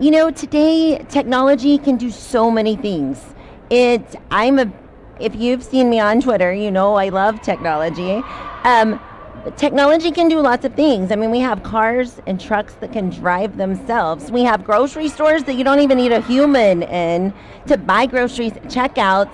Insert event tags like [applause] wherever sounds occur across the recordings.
you know, today technology can do so many things. It, I'm a, if you've seen me on Twitter, you know I love technology. Um, technology can do lots of things. I mean, we have cars and trucks that can drive themselves. We have grocery stores that you don't even need a human in to buy groceries, check out,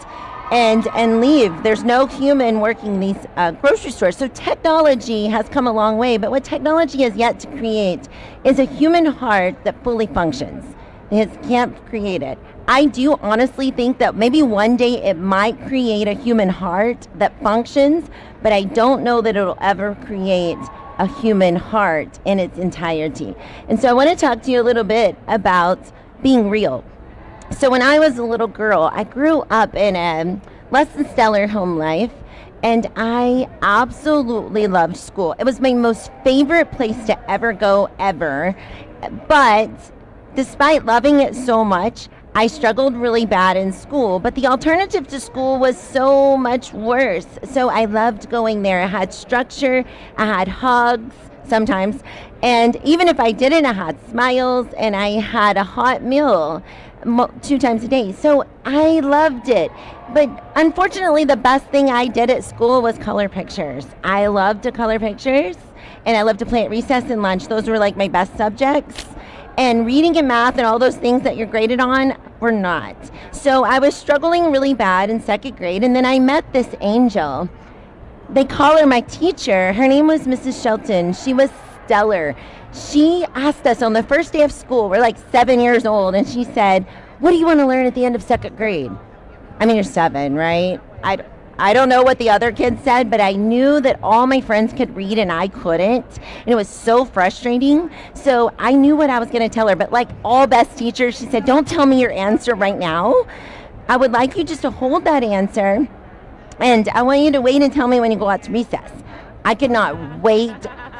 and and leave. There's no human working these uh, grocery stores. So technology has come a long way. But what technology has yet to create is a human heart that fully functions. It can't create it. I do honestly think that maybe one day it might create a human heart that functions, but I don't know that it'll ever create a human heart in its entirety. And so I want to talk to you a little bit about being real. So when I was a little girl, I grew up in a less than stellar home life and I absolutely loved school. It was my most favorite place to ever go ever. But despite loving it so much, I struggled really bad in school, but the alternative to school was so much worse. So I loved going there. I had structure, I had hugs sometimes, and even if I didn't, I had smiles and I had a hot meal two times a day. So I loved it. But unfortunately, the best thing I did at school was color pictures. I loved to color pictures and I loved to play at recess and lunch. Those were like my best subjects. And reading and math and all those things that you're graded on were not. So I was struggling really bad in second grade, and then I met this angel. They call her my teacher. Her name was Mrs. Shelton. She was stellar. She asked us on the first day of school, we're like seven years old, and she said, What do you want to learn at the end of second grade? I mean, you're seven, right? I, I don't know what the other kids said, but I knew that all my friends could read and I couldn't. And it was so frustrating. So I knew what I was going to tell her. But like all best teachers, she said, Don't tell me your answer right now. I would like you just to hold that answer. And I want you to wait and tell me when you go out to recess. I could not wait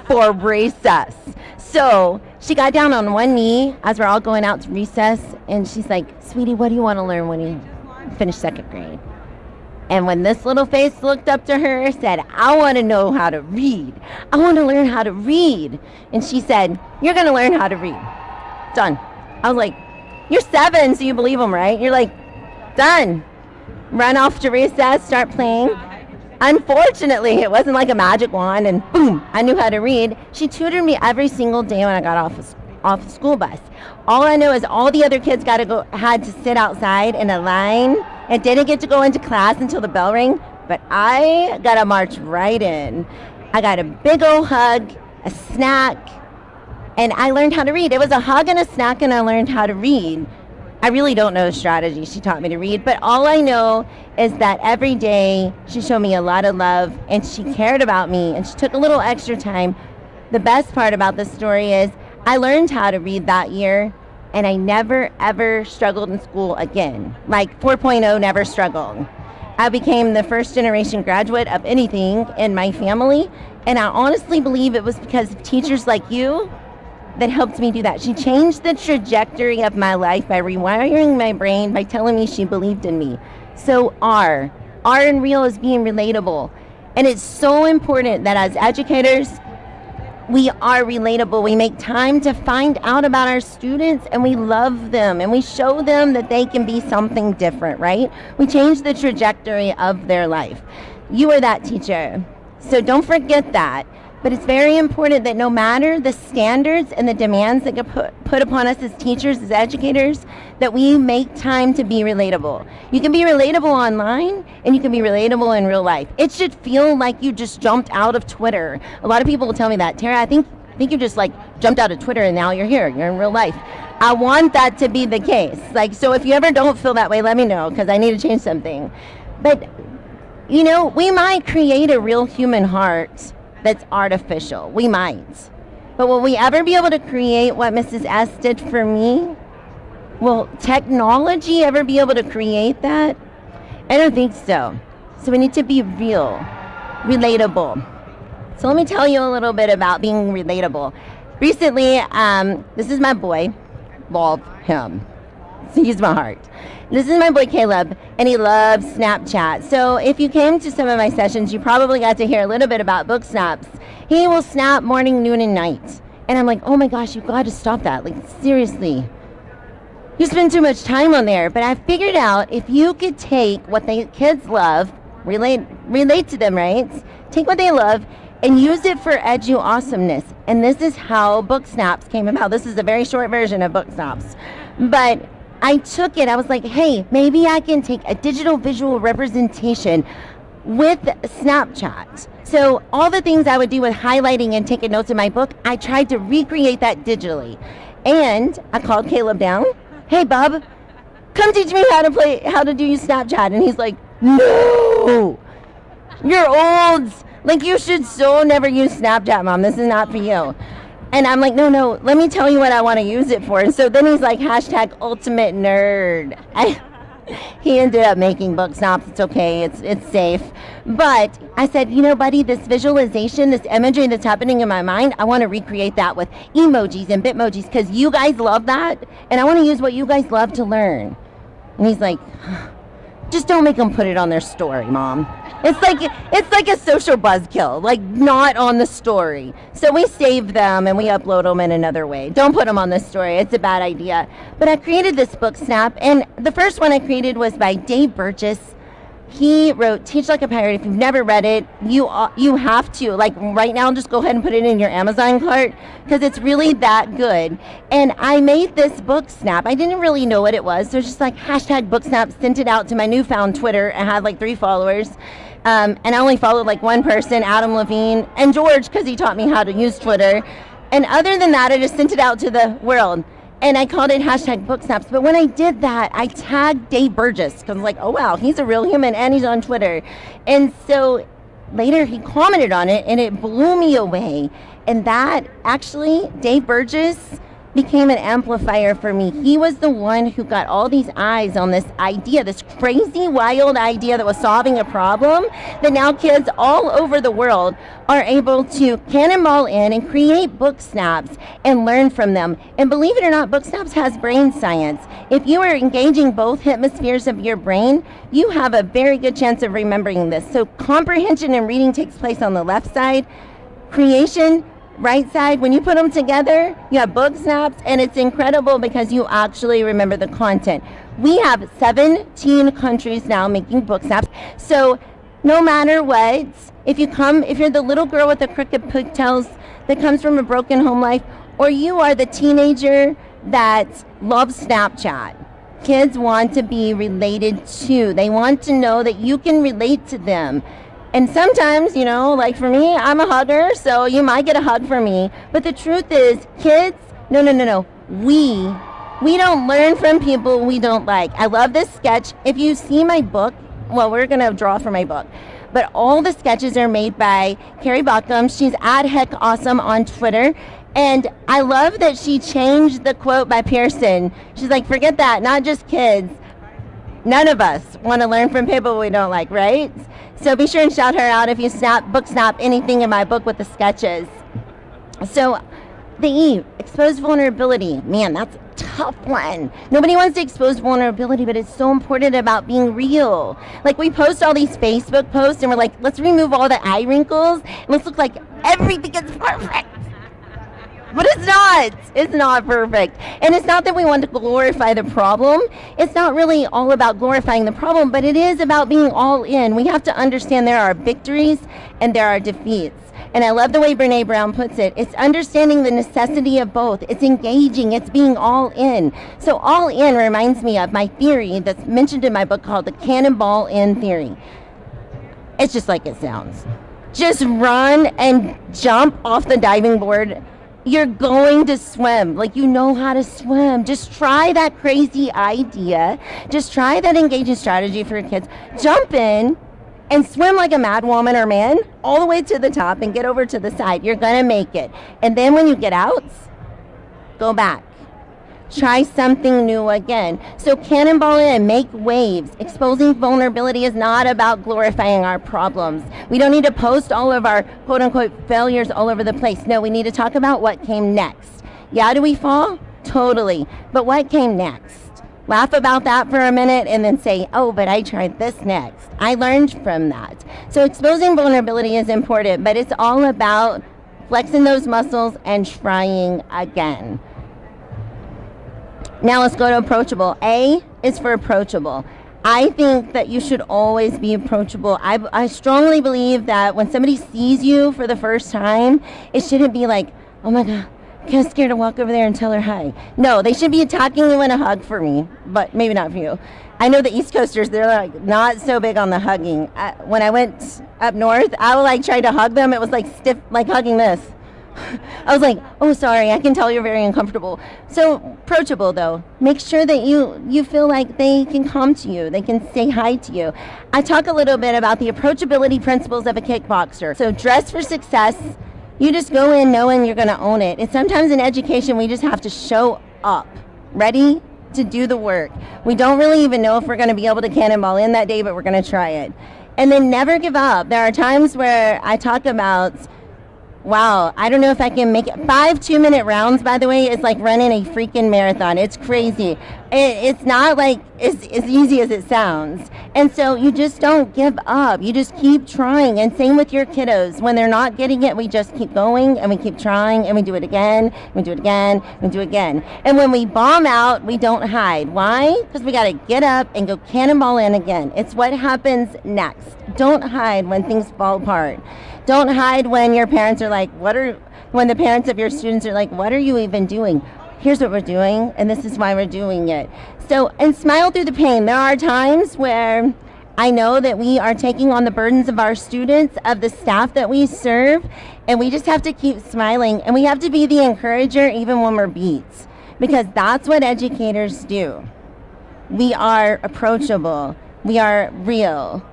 for recess. So she got down on one knee as we're all going out to recess. And she's like, Sweetie, what do you want to learn when you finish second grade? And when this little face looked up to her, said, I want to know how to read. I want to learn how to read. And she said, You're going to learn how to read. Done. I was like, You're seven, so you believe them, right? You're like, Done. Run off to recess, start playing. Unfortunately, it wasn't like a magic wand and boom, I knew how to read. She tutored me every single day when I got off of, off the school bus. All I know is all the other kids got to go had to sit outside in a line and didn't get to go into class until the bell rang, but I got to march right in. I got a big old hug, a snack, and I learned how to read. It was a hug and a snack, and I learned how to read. I really don't know the strategy she taught me to read, but all I know is that every day she showed me a lot of love and she cared about me and she took a little extra time. The best part about this story is I learned how to read that year and I never ever struggled in school again. Like 4.0 never struggled. I became the first generation graduate of anything in my family, and I honestly believe it was because of teachers like you that helped me do that. She changed the trajectory of my life by rewiring my brain by telling me she believed in me. So R, R in real is being relatable. And it's so important that as educators, we are relatable. We make time to find out about our students and we love them and we show them that they can be something different, right? We change the trajectory of their life. You are that teacher. So don't forget that. But it's very important that no matter the standards and the demands that get put, put upon us as teachers, as educators, that we make time to be relatable. You can be relatable online and you can be relatable in real life. It should feel like you just jumped out of Twitter. A lot of people will tell me that. Tara, I think I think you just like jumped out of Twitter and now you're here. You're in real life. I want that to be the case. Like so if you ever don't feel that way, let me know because I need to change something. But you know, we might create a real human heart that's artificial. We might. But will we ever be able to create what Mrs. S did for me? Will technology ever be able to create that? I don't think so. So we need to be real, relatable. So let me tell you a little bit about being relatable. Recently, um, this is my boy. Love him. He's my heart. This is my boy Caleb, and he loves Snapchat. So if you came to some of my sessions, you probably got to hear a little bit about book snaps. He will snap morning, noon, and night. And I'm like, oh my gosh, you've got to stop that. Like, seriously. you spend too much time on there. But I figured out if you could take what the kids love, relate relate to them, right? Take what they love and use it for edu awesomeness. And this is how Book Snaps came about. This is a very short version of Book Snaps. But I took it, I was like, hey, maybe I can take a digital visual representation with Snapchat. So all the things I would do with highlighting and taking notes in my book, I tried to recreate that digitally. And I called Caleb down. Hey, Bob, come teach me how to play, how to do Snapchat. And he's like, no, you're old. Like you should so never use Snapchat, mom. This is not for you. And I'm like, no, no, let me tell you what I want to use it for. And so then he's like, hashtag ultimate nerd. I, [laughs] he ended up making book snaps. It's okay. It's it's safe. But I said, you know, buddy, this visualization, this imagery that's happening in my mind, I want to recreate that with emojis and bitmojis because you guys love that, and I want to use what you guys love to learn. And he's like, [sighs] just don't make them put it on their story, mom. It's like it's like a social buzzkill, like not on the story. So we save them and we upload them in another way. Don't put them on the story. It's a bad idea. But I created this book snap, and the first one I created was by Dave Burgess he wrote Teach Like a Pirate. If you've never read it, you you have to. Like right now, just go ahead and put it in your Amazon cart because it's really that good. And I made this book snap. I didn't really know what it was, so just like hashtag book snap. Sent it out to my newfound Twitter. I had like three followers. Um, and I only followed like one person, Adam Levine, and George, because he taught me how to use Twitter. And other than that, I just sent it out to the world and I called it hashtag book snaps. But when I did that, I tagged Dave Burgess because I'm like, oh wow, he's a real human and he's on Twitter. And so later he commented on it and it blew me away. And that actually, Dave Burgess became an amplifier for me. He was the one who got all these eyes on this idea, this crazy, wild idea that was solving a problem that now kids all over the world are able to cannonball in and create book snaps and learn from them. And believe it or not, Book Snaps has brain science. If you are engaging both hemispheres of your brain, you have a very good chance of remembering this. So comprehension and reading takes place on the left side. Creation right side, when you put them together, you have book snaps, and it's incredible because you actually remember the content. We have 17 countries now making book snaps. So no matter what, if you come, if you're the little girl with the crooked pigtails that comes from a broken home life, or you are the teenager that loves Snapchat, kids want to be related to. They want to know that you can relate to them. And sometimes, you know, like for me, I'm a hugger, so you might get a hug from me. But the truth is, kids, no, no, no, no. We, we don't learn from people we don't like. I love this sketch. If you see my book, well, we're going to draw for my book. But all the sketches are made by Carrie Baughcum. She's at Heck Awesome on Twitter. And I love that she changed the quote by Pierson. She's like, forget that, not just kids. None of us want to learn from people we don't like, right? So be sure and shout her out if you snap, book snap anything in my book with the sketches. So the E, exposed vulnerability. Man, that's a tough one. Nobody wants to expose vulnerability, but it's so important about being real. Like we post all these Facebook posts and we're like, let's remove all the eye wrinkles and let's look like everything is perfect. But it's not. It's not perfect. And it's not that we want to glorify the problem. It's not really all about glorifying the problem, but it is about being all in. We have to understand there are victories and there are defeats. And I love the way Brene Brown puts it. It's understanding the necessity of both. It's engaging. It's being all in. So all in reminds me of my theory that's mentioned in my book called the cannonball in theory. It's just like it sounds. Just run and jump off the diving board you're going to swim. Like you know how to swim. Just try that crazy idea. Just try that engaging strategy for your kids. Jump in and swim like a mad woman or man all the way to the top and get over to the side. You're going to make it. And then when you get out, go back. Try something new again. So cannonball in, make waves. Exposing vulnerability is not about glorifying our problems. We don't need to post all of our quote unquote failures all over the place. No, we need to talk about what came next. Yeah, do we fall? Totally. But what came next? Laugh about that for a minute and then say, oh, but I tried this next. I learned from that. So exposing vulnerability is important, but it's all about flexing those muscles and trying again. Now let's go to approachable. A is for approachable. I think that you should always be approachable. I, I strongly believe that when somebody sees you for the first time, it shouldn't be like, oh my God, kind of scared to walk over there and tell her hi. No, they should be attacking you in a hug for me, but maybe not for you. I know the East Coasters, they're like not so big on the hugging. I, when I went up north, I would like try to hug them. It was like stiff, like hugging this. I was like, oh, sorry, I can tell you're very uncomfortable. So approachable though. Make sure that you you feel like they can come to you, they can say hi to you. I talk a little bit about the approachability principles of a kickboxer. So dress for success. You just go in knowing you're going to own it. And sometimes in education, we just have to show up, ready to do the work. We don't really even know if we're going to be able to cannonball in that day, but we're going to try it. And then never give up. There are times where I talk about Wow, I don't know if I can make it. Five two minute rounds, by the way, is like running a freaking marathon. It's crazy. It, it's not like it's as easy as it sounds. And so you just don't give up. You just keep trying. And same with your kiddos. When they're not getting it, we just keep going and we keep trying and we do it again, we do it again, we do it again. And when we bomb out, we don't hide. Why? Because we got to get up and go cannonball in again. It's what happens next. Don't hide when things fall apart. Don't hide when your parents are like, what are, when the parents of your students are like, what are you even doing? Here's what we're doing, and this is why we're doing it. So, and smile through the pain. There are times where I know that we are taking on the burdens of our students, of the staff that we serve, and we just have to keep smiling. And we have to be the encourager even when we're beat, because that's what educators do. We are approachable, we are real.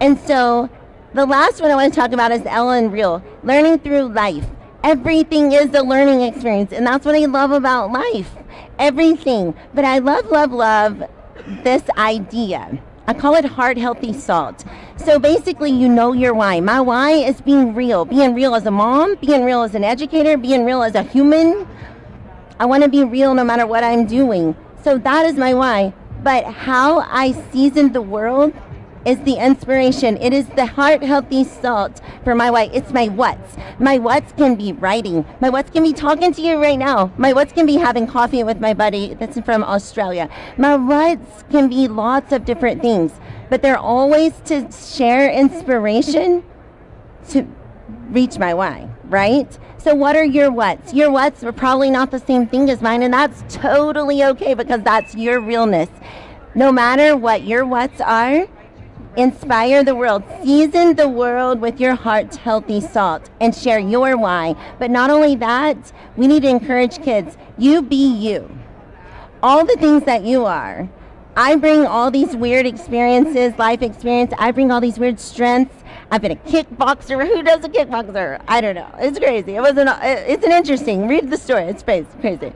And so the last one I want to talk about is Ellen Real, learning through life. Everything is a learning experience, and that's what I love about life. Everything. But I love, love, love this idea. I call it heart healthy salt. So basically, you know your why. My why is being real, being real as a mom, being real as an educator, being real as a human. I want to be real no matter what I'm doing. So that is my why. But how I season the world is the inspiration. It is the heart healthy salt for my why. It's my what's. My what's can be writing. My what's can be talking to you right now. My what's can be having coffee with my buddy that's from Australia. My what's can be lots of different things, but they're always to share inspiration to reach my why, right? So what are your what's? Your what's are probably not the same thing as mine, and that's totally okay because that's your realness. No matter what your what's are, Inspire the world. Season the world with your heart's healthy salt and share your why. But not only that, we need to encourage kids. You be you. All the things that you are. I bring all these weird experiences, life experience. I bring all these weird strengths. I've been a kickboxer. [laughs] Who does a kickboxer? I don't know. It's crazy. It was an. It's an interesting. Read the story. It's crazy.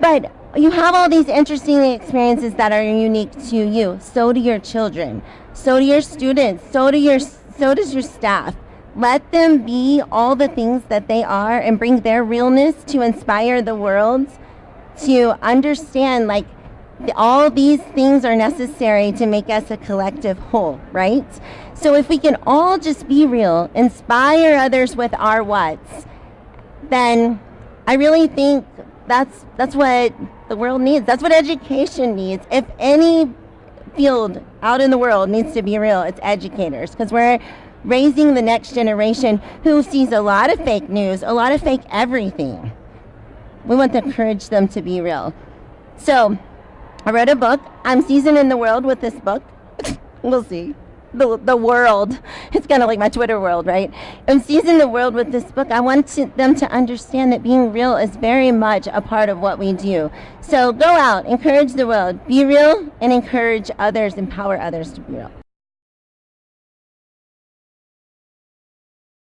But you have all these interesting experiences that are unique to you. So do your children. So do your students. So do your so does your staff. Let them be all the things that they are and bring their realness to inspire the world to understand like all these things are necessary to make us a collective whole, right? So if we can all just be real, inspire others with our what's, then I really think that's that's what the world needs. That's what education needs. If any field out in the world needs to be real, it's educators because we're raising the next generation who sees a lot of fake news, a lot of fake everything. We want to encourage them to be real. So, I wrote a book. I'm seasoned seasoning the world with this book. [laughs] we'll see the, the world. It's kind of like my Twitter world, right? I'm seizing the world with this book. I want to, them to understand that being real is very much a part of what we do. So go out, encourage the world, be real, and encourage others, empower others to be real.